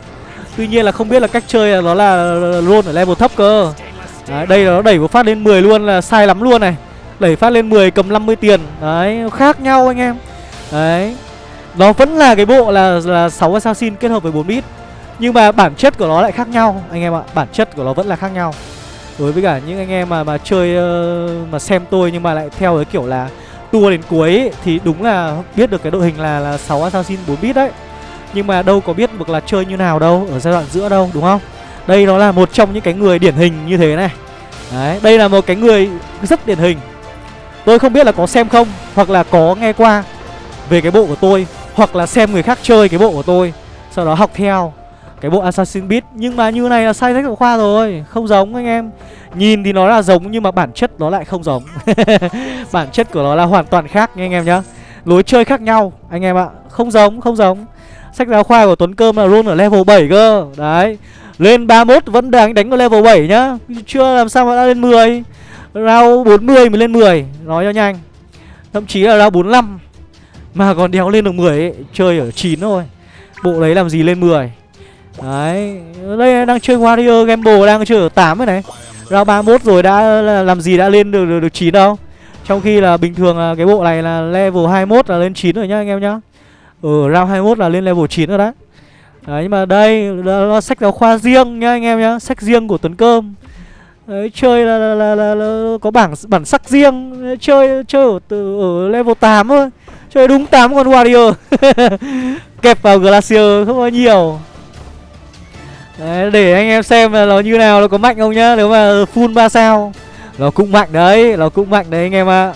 Tuy nhiên là không biết là cách chơi là nó là luôn ở level thấp cơ. Đấy, đây là nó đẩy một phát lên 10 luôn là sai lắm luôn này. Đẩy phát lên 10 cầm 50 tiền. Đấy, khác nhau anh em. Đấy Nó vẫn là cái bộ là là 6 assassin kết hợp với 4 bit Nhưng mà bản chất của nó lại khác nhau Anh em ạ, bản chất của nó vẫn là khác nhau. Đối với cả những anh em mà mà chơi uh, Mà xem tôi nhưng mà lại theo cái kiểu là Tua đến cuối ấy, Thì đúng là biết được cái đội hình là là 6 assassin 4 bit đấy. Nhưng mà đâu có biết được là chơi như nào đâu Ở giai đoạn giữa đâu đúng không? Đây nó là một trong những cái người điển hình như thế này. Đấy, đây là một cái người rất điển hình. Tôi không biết là có xem không Hoặc là có nghe qua Về cái bộ của tôi Hoặc là xem người khác chơi cái bộ của tôi Sau đó học theo. Cái bộ Assassin Beat Nhưng mà như này là sai sách giáo khoa rồi Không giống anh em. Nhìn thì nó là giống nhưng mà bản chất nó lại không giống. Bản chất của nó là hoàn toàn khác nha anh em nhá. Lối chơi khác nhau anh em ạ. Không giống, không giống. Sách giáo khoa của Tuấn Cơm là roll ở level 7 cơ. Đấy. Lên 31 vẫn đang đánh ở level 7 nhá. Chưa làm sao mà đã lên 10 Round 40 mới lên 10 Nói cho nhanh. Thậm chí là round 45 Mà còn đéo lên được 10 ấy Chơi ở 9 thôi. Bộ đấy làm gì lên 10 Đấy Đây đang chơi Warrior Gamble đang chơi ở 8 rồi này. Round 31 rồi đã làm gì đã lên được, được, được 9 đâu. Trong khi là bình thường là cái bộ này là level 21 là lên 9 rồi nhá anh em nhá. Ừ, round 21 là lên level 9 rồi đấy. Đấy nhưng mà đây là sách giáo khoa riêng nhá anh em nhá Sách riêng của Tuấn Cơm. Đấy, chơi là, là, là, là, là có bảng bản sắc riêng. Chơi chơi ở, từ, ở level 8 thôi. Chơi đúng 8 con warrior kẹp vào glacier không có nhiều đấy, để anh em xem là nó như nào nó có mạnh không nhá. Nếu mà full 3 sao nó cũng mạnh đấy nó cũng mạnh đấy anh em ạ. À.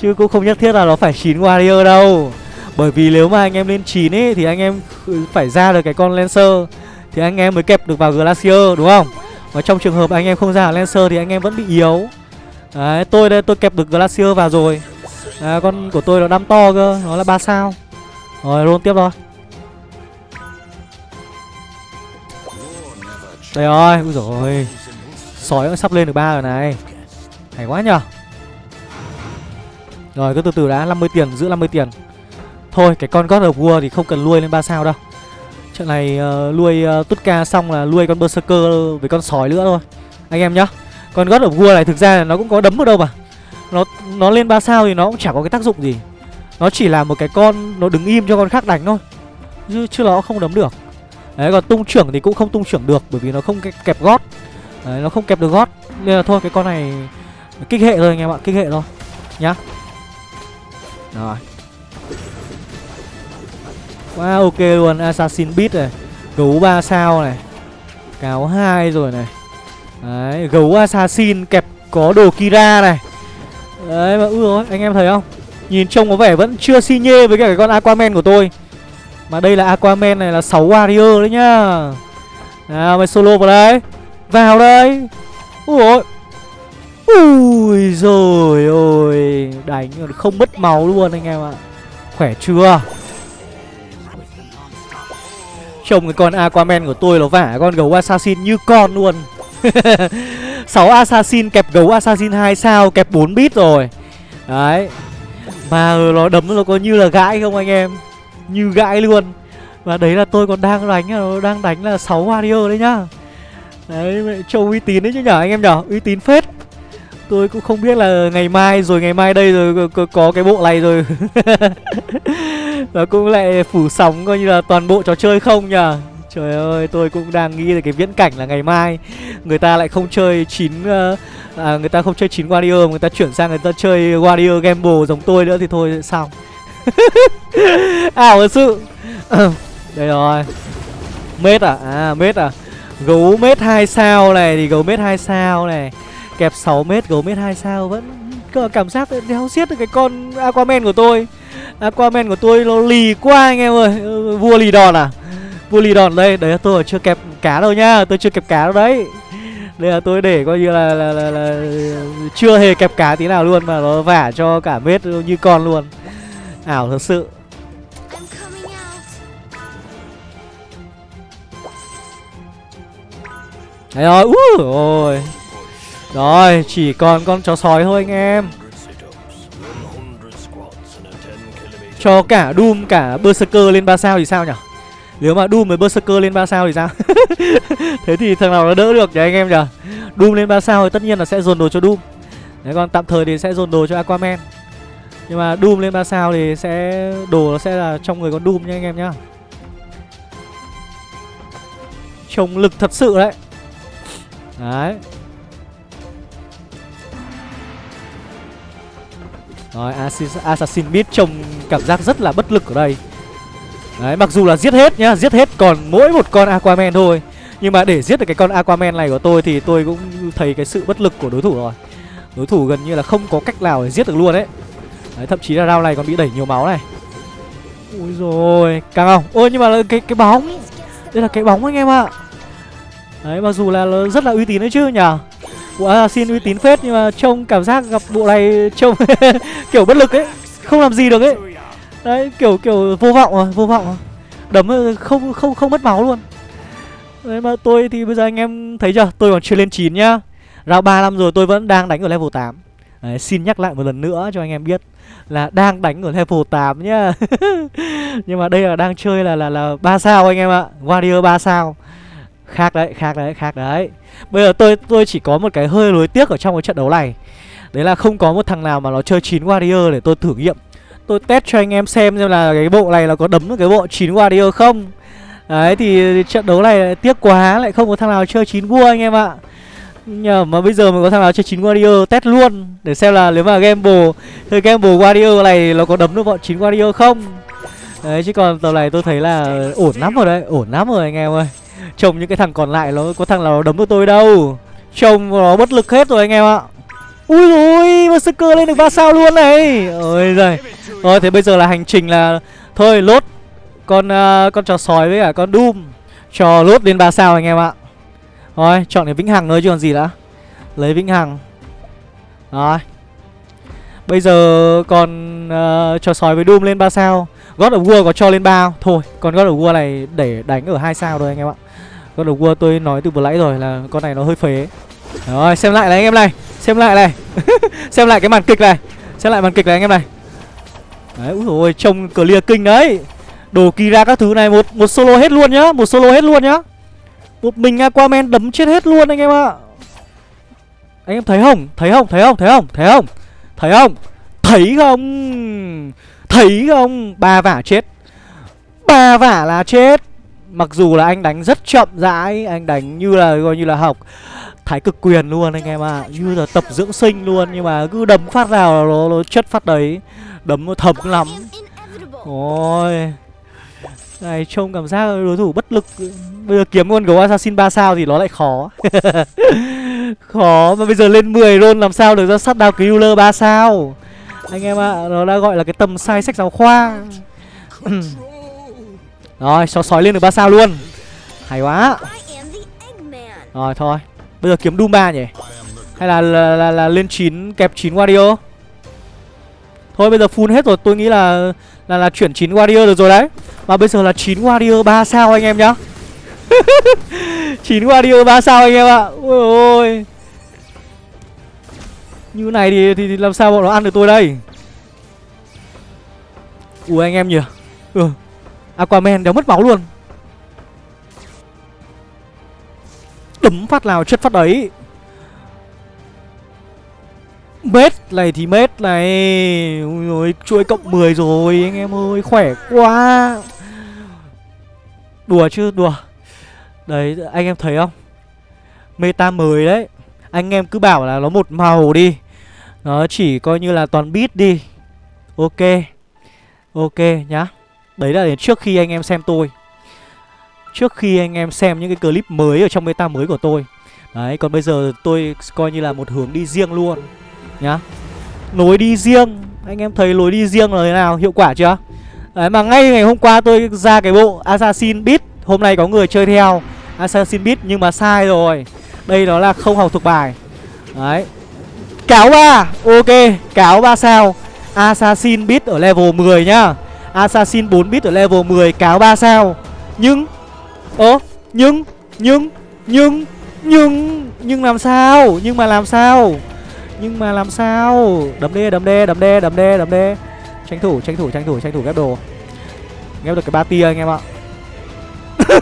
chứ cũng không nhất thiết là nó phải 9 warrior đâu. Bởi vì nếu mà anh em lên 9 ấy thì anh em phải ra được cái con lancer thì anh em mới kẹp được vào glacier đúng không? Và trong trường hợp anh em không ra Lancer thì anh em vẫn bị yếu. Đấy, tôi đây tôi kẹp được Glacier vào rồi. À, Con của tôi nó đam to cơ, nó là 3 sao. Rồi, luôn tiếp thôi. Đây rồi, úi rồi Sói cũng sắp lên được ba rồi này. Hay quá nhở Rồi, cứ từ từ đã, 50 tiền, giữ 50 tiền. Thôi, cái con God of War thì không cần nuôi lên ba sao đâu. Trận này uh, nuôi uh, Tutka xong là nuôi con Berserker với con sói nữa thôi. Anh em nhá. Con God of War này thực ra là nó cũng có đấm ở đâu mà. Nó nó lên ba sao thì nó cũng chả có cái tác dụng gì. Nó chỉ là một cái con nó đứng im cho con khác đánh thôi. Chứ, chứ nó không đấm được. Đấy, còn tung trưởng thì cũng không tung trưởng được, Bởi vì nó không kẹp gót. Đấy, nó không kẹp được gót. Nên là thôi, cái con này Kích hệ thôi anh em ạ, Kích hệ thôi, Nhá. Rồi. Quá ok luôn, Assassin Beat này, Gấu 3 sao này, Cáo 2 rồi này. Đấy, Gấu Assassin kẹp có đồ Kira này. Đấy, mà ui rồi anh em thấy không? Nhìn trông có vẻ vẫn chưa si nhê với cả cái con Aquaman của tôi. Mà đây là Aquaman này là 6 warrior đấy nhá. Nào, mày solo vào đây. Vào đây. Ui ôi. Ui rồi ôi Đánh không mất máu luôn anh em ạ. Khỏe chưa? Trông cái con Aquaman của tôi nó vả con gấu Assassin như con luôn. 6 Assassin kẹp gấu Assassin 2 sao, kẹp 4 bit rồi. Đấy. Mà nó đấm nó có như là gãi không anh em? Như gãi luôn. Và đấy là tôi còn đang đánh ờ, Đang đánh là 6 warrior đấy nhá. Đấy trông uy tín đấy chứ nhở anh em nhở? Uy tín phết. Tôi cũng không biết là ngày mai rồi ngày mai đây rồi có, có cái bộ này rồi. Và cũng lại phủ sóng coi như là toàn bộ trò chơi không nhở? Trời ơi tôi cũng đang nghĩ về cái viễn cảnh là ngày mai Người ta lại không chơi chín uh, à, Người ta không chơi chín Warrior Người ta chuyển sang người ta chơi Warrior Gamble giống tôi nữa thì thôi xong À, Ảo thật sự. Đây rồi. Mết à? À mết à? Gấu mết 2 sao này thì gấu mết 2 sao này. Kẹp 6 mét gấu mét 2 sao vẫn cảm giác đéo xiết được cái con Aquaman của tôi. Aquaman của tôi nó lì quá anh em ơi. Vua lì đòn à? Vua lì đòn đây. Đấy tôi chưa kẹp cá đâu nhá. Tôi chưa kẹp cá đâu đấy. Đây là tôi để coi như là, là, là, là Chưa hề kẹp cá tí nào luôn Mà nó vả cho cả mết như con luôn. Ảo thật sự Đấy rồi, úi rồi Rồi, chỉ còn con chó sói thôi anh em Cho cả Doom, cả Berserker lên 3 sao thì sao nhỉ? Nếu mà Doom với Berserker lên 3 sao thì sao? Thế thì thằng nào nó đỡ được nhỉ anh em nhỉ? Doom lên 3 sao thì tất nhiên là sẽ dồn đồ cho Doom Đấy còn tạm thời thì sẽ dồn đồ cho Aquaman nhưng mà Doom lên 3 sao thì sẽ, đồ nó sẽ là trong người con Doom nha anh em nhá. Trông lực thật sự đấy. Đấy. Rồi, Assassin Beat trông cảm giác rất là bất lực ở đây. Đấy, mặc dù là giết hết nhá, Giết hết còn mỗi một con Aquaman thôi. Nhưng mà để giết được cái con Aquaman này của tôi Thì tôi cũng thấy cái sự bất lực của đối thủ rồi. Đối thủ gần như là không có cách nào để giết được luôn đấy Đấy thậm chí là round này còn bị đẩy nhiều máu này. Ui rồi Càng không? Ôi nhưng mà cái cái bóng. Đây là cái bóng anh em ạ. Đấy mặc dù là rất là uy tín đấy chứ nhở Bộ xin uy tín phết nhưng mà trông cảm giác gặp bộ này trông kiểu bất lực ấy Không làm gì được ấy. Đấy kiểu kiểu vô vọng rồi, vô vọng rồi Đấm ờ, không không không mất máu luôn. Đấy mà tôi thì bây giờ anh em thấy chưa? Tôi còn chưa lên 9 nhá. Round 3 năm rồi tôi vẫn đang đánh ở level 8 Đấy, xin nhắc lại một lần nữa cho anh em biết là đang đánh ở level 8 nhá. Nhưng mà đây là đang chơi là là là 3 sao anh em ạ. Warrior 3 sao. Khác đấy, khác đấy, khác đấy Bây giờ tôi tôi chỉ có một cái hơi lối tiếc ở trong cái trận đấu này Đấy là không có một thằng nào mà nó chơi 9 Warrior để tôi thử nghiệm Tôi test cho anh em xem xem là cái bộ này là có đấm được cái bộ 9 Warrior không Đấy thì trận đấu này tiếc quá lại không có thằng nào chơi 9 vua anh em ạ Nhờ mà bây giờ mình có thằng nào chơi 9 Warrior test luôn Để xem là nếu mà Gamble Chơi Gamble Warrior này nó có đấm được bọn 9 Warrior không? Đấy chứ còn tầm này tôi thấy là ổn lắm rồi đấy Ổn lắm rồi anh em ơi. Trông những cái thằng còn lại nó có thằng nào đấm được tôi đâu. Trông nó bất lực hết rồi anh em ạ. Ui ôi cơ lên được 3 sao luôn này. Ôi giời. Rồi thế bây giờ là hành trình là Thôi lốt Con uh, con trò sói với cả con Doom. Cho lốt lên 3 sao anh em ạ. Rồi chọn cái Vĩnh Hằng thôi chứ còn gì đã. Lấy Vĩnh Hằng. Rồi. Bây giờ còn uh, trò sói với Doom lên 3 sao. God of War có cho lên 3 Thôi còn God of War này để đánh ở hai sao thôi anh em ạ. God of War tôi nói từ vừa nãy rồi là con này nó hơi phế. Rồi xem lại này anh em này. Xem lại này. Xem lại cái màn kịch này. Xem lại màn kịch này anh em này. Đấy úi ôi trông clear kinh đấy. Đồ Kira các thứ này một một solo hết luôn nhá. Một solo hết luôn nhá. Một mình Aquaman đấm chết hết luôn anh em ạ. Anh em thấy không? Thấy không? Thấy không? Thấy không? Thấy không? Thấy không? Thấy không? Thấy không? Ba vả chết. Ba vả là chết. Mặc dù là anh đánh rất chậm rãi Anh đánh như là coi như là học Thái cực quyền luôn anh em ạ. À. Như là tập dưỡng sinh luôn Nhưng mà cứ đấm phát nào nó, nó chất phát đấy. Đấm nó thấm lắm. Ôi. Này trông cảm giác đối thủ bất lực. Bây giờ kiếm con gấu assassin 3 sao thì nó lại khó. Khó mà bây giờ lên 10 luôn làm sao được ra sát đao killer 3 sao? Anh em ạ à, Nó đã gọi là cái tầm sai sách giáo khoa. Rồi cho sói lên được 3 sao luôn. Hay quá. Rồi thôi. Bây giờ kiếm Doom 3 nhỉ? Hay là là, là, là lên 9 kẹp 9 Wario? Thôi bây giờ full hết rồi. Tôi nghĩ là là là chuyển 9 Warrior được rồi đấy. Mà bây giờ là 9 Warrior 3 sao anh em nhá. 9 Warrior 3 sao anh em ạ. Ôi ôi. Như này thì, thì thì làm sao bọn nó ăn được tôi đây? Ui anh em nhỉ. Ừ. Aquaman đéo mất máu luôn. Đấm phát nào chất phát đấy Mết này thì mết này. Ui rồi chuỗi cộng 10 rồi, anh em ơi, Khỏe quá. Đùa chứ, đùa. Đấy, anh em thấy không? Meta mới đấy. Anh em cứ bảo là nó một màu đi. Nó chỉ coi như là toàn bit đi. Ok. Ok nhá. Đấy là đến trước khi anh em xem tôi. Trước khi anh em xem những cái clip mới ở trong meta mới của tôi. Đấy, còn bây giờ tôi coi như là một hướng đi riêng luôn. Nhá. Lối đi riêng. Anh em thấy lối đi riêng là thế nào? Hiệu quả chưa? Đấy, mà ngay ngày hôm qua tôi ra cái bộ Assassin Beat Hôm nay có người chơi theo Assassin Beat nhưng mà sai rồi. Đây đó là không học thuộc bài. Đấy. Cáo ba. Ok, Cáo ba sao? Assassin Beat ở level 10 nhá. Assassin 4 bit ở level 10 cáo 3 sao? Nhưng, Ơ, Nhưng Nhưng Nhưng Nhưng Nhưng làm sao? Nhưng mà làm sao? Nhưng mà làm sao? Đấm đê đấm đê đấm đê đấm đê đấm đê Tranh thủ tranh thủ tranh thủ tranh thủ ghép đồ. Ghép được cái ba tia anh em ạ.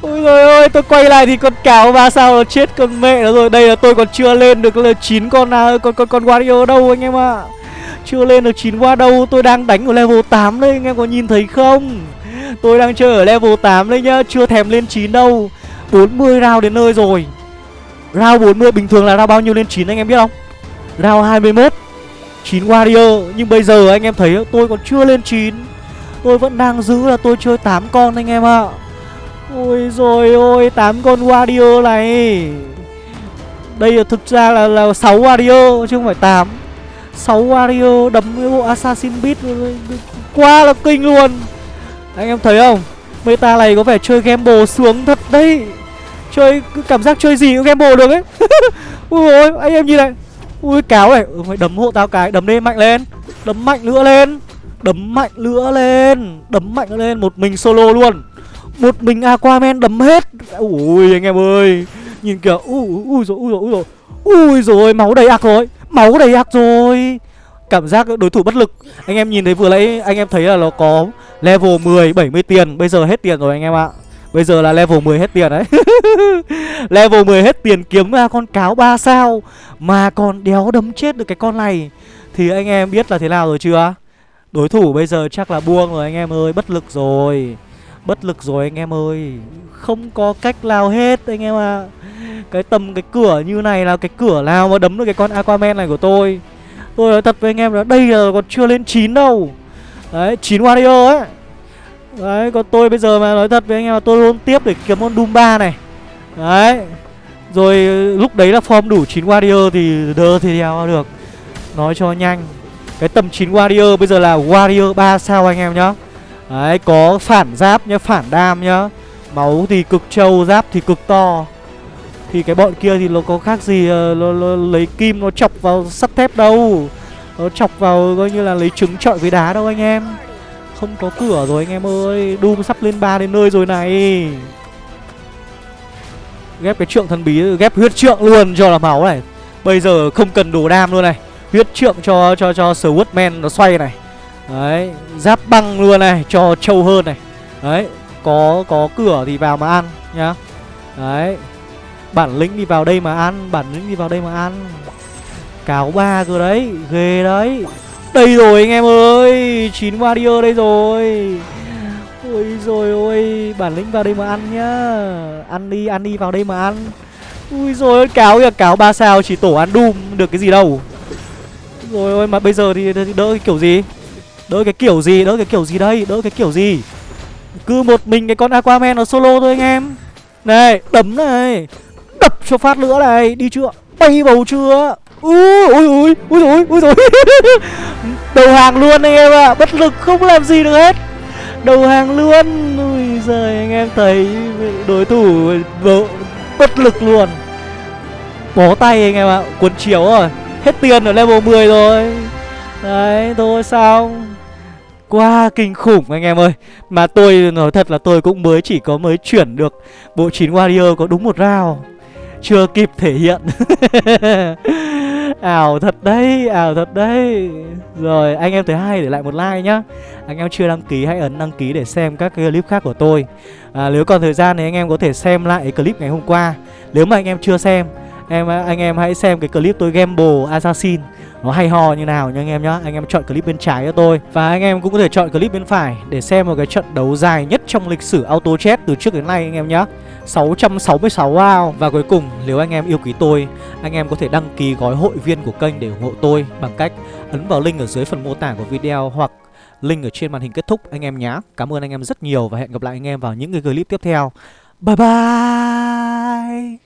Ôi trời ơi, tôi quay lại thì con cáo ba sao nó chết con mẹ nó rồi. Đây là tôi còn chưa lên được là chín con nào con con con Wario đâu anh em ạ. Chưa lên được 9 qua đâu Tôi đang đánh ở level 8 đây anh em có nhìn thấy không? Tôi đang chơi ở level 8 đây nhá Chưa thèm lên 9 đâu. 40 round đến nơi rồi. Round 40 bình thường là round bao nhiêu lên 9 anh em biết không? Round 21 9 warrior. Nhưng bây giờ anh em thấy tôi còn chưa lên 9 Tôi vẫn đang giữ là tôi chơi 8 con anh em ạ. Ôi rồi ôi 8 con warrior này. Đây là thực ra là, là 6 warrior chứ không phải 8 6 Warrior đấm cái bộ Assassin Beat Quá là kinh luôn. Anh em thấy không? Meta này có vẻ chơi game bồ sướng thật đấy. Chơi cảm giác chơi gì cũng gamble được ấy. Ui ôi anh em nhìn này Ui cáo này. Ừ, Phải đấm hộ tao cái Đấm lên mạnh lên. Đấm mạnh nữa lên. Đấm mạnh nữa lên. Đấm mạnh nữa lên. Một mình solo luôn. Một mình Aquaman đấm hết. Ui anh em ơi. Nhìn kìa. Ui ui rồi ui rồi ui rồi Ui rồi máu đầy ạc rồi. Máu đầy ác rồi. Cảm giác đối thủ bất lực. Anh em nhìn thấy vừa nãy anh em thấy là nó có Level 10 70 tiền. Bây giờ hết tiền rồi anh em ạ. Bây giờ là level 10 hết tiền đấy. Level 10 hết tiền kiếm ra con cáo 3 sao Mà còn đéo đấm chết được cái con này. Thì anh em biết là thế nào rồi chưa? Đối thủ bây giờ chắc là buông rồi, anh em ơi, Bất lực rồi. Bất lực rồi, anh em ơi. Không có cách nào hết, anh em ạ. À. Cái tầm, cái cửa như này là cái cửa nào mà đấm được cái con Aquaman này của tôi? Tôi nói thật với anh em là đây là còn chưa lên 9 đâu. Đấy 9 Warrior ấy. Đấy còn tôi bây giờ mà nói thật với anh em là tôi luôn tiếp để kiếm con Doom 3 này. Đấy. Rồi lúc đấy là form đủ 9 warrior thì đơ thì đeo được. Nói cho nhanh. Cái tầm 9 warrior bây giờ là warrior 3 sao anh em nhá. Đấy có phản giáp nhá Phản đam nhá. Máu thì cực trâu Giáp thì cực to. Thì cái bọn kia thì nó có khác gì ờ, nó, nó lấy kim nó chọc vào sắt thép đâu. Nó chọc vào coi như là lấy trứng trọi với đá đâu anh em. Không có cửa rồi anh em ơi Doom sắp lên ba đến nơi rồi này Ghép cái trượng thần bí Ghép huyết trượng luôn cho là máu này Bây giờ không cần đồ đam luôn này Huyết trượng cho cho cho Swordman nó xoay này Đấy, giáp băng luôn này cho trâu hơn này. Đấy, có có cửa thì vào mà ăn nhá. Đấy. Bản lĩnh đi vào đây mà ăn, bản lĩnh đi vào đây mà ăn. Cáo ba cơ đấy, ghê đấy. Đây rồi anh em ơi, chín warrior đây rồi. Ôi rồi ôi, bản lĩnh vào đây mà ăn nhá. Ăn đi, ăn đi vào đây mà ăn. Ui rồi cáo kìa, cáo ba sao chỉ tổ ăn Doom được cái gì đâu. Rồi ôi mà bây giờ thì, thì đỡ cái kiểu gì? Đỡ cái kiểu gì, đỡ cái kiểu gì đây, đỡ cái kiểu gì Cứ một mình cái con Aquaman nó solo thôi anh em Này, đấm này Đập cho phát nữa này, đi chưa Bay bầu chưa Ui ui ui ui rồi ui rồi Đầu hàng luôn anh em ạ à. Bất lực không làm gì được hết Đầu hàng luôn Ui giời anh em thấy Đối thủ bất lực luôn Bó tay anh em ạ à. Cuốn chiếu rồi Hết tiền ở level 10 rồi Đấy thôi xong Quá kinh khủng anh em ơi Mà tôi nói thật là tôi cũng mới chỉ có mới chuyển được Bộ 9 Warrior có đúng một round Chưa kịp thể hiện ảo thật đấy ảo thật đấy. Rồi anh em thấy hay để lại một like nhá. Anh em chưa đăng ký hãy ấn đăng ký để xem các cái clip khác của tôi. À, nếu còn thời gian thì anh em có thể xem lại clip ngày hôm qua. Nếu mà anh em chưa xem em anh em hãy xem cái clip tôi gamble assassin. Nó hay ho như nào nha anh em nhá. Anh em chọn clip bên trái cho tôi. Và anh em cũng có thể chọn clip bên phải Để xem một cái trận đấu dài nhất trong lịch sử auto chat từ trước đến nay anh em nhá. 666 Wow Và cuối cùng, nếu anh em yêu quý tôi, Anh em có thể đăng ký gói hội viên của kênh để ủng hộ tôi Bằng cách ấn vào link ở dưới phần mô tả của video Hoặc link ở trên màn hình kết thúc, anh em nhé Cảm ơn anh em rất nhiều và hẹn gặp lại anh em vào những cái clip tiếp theo. Bye bye!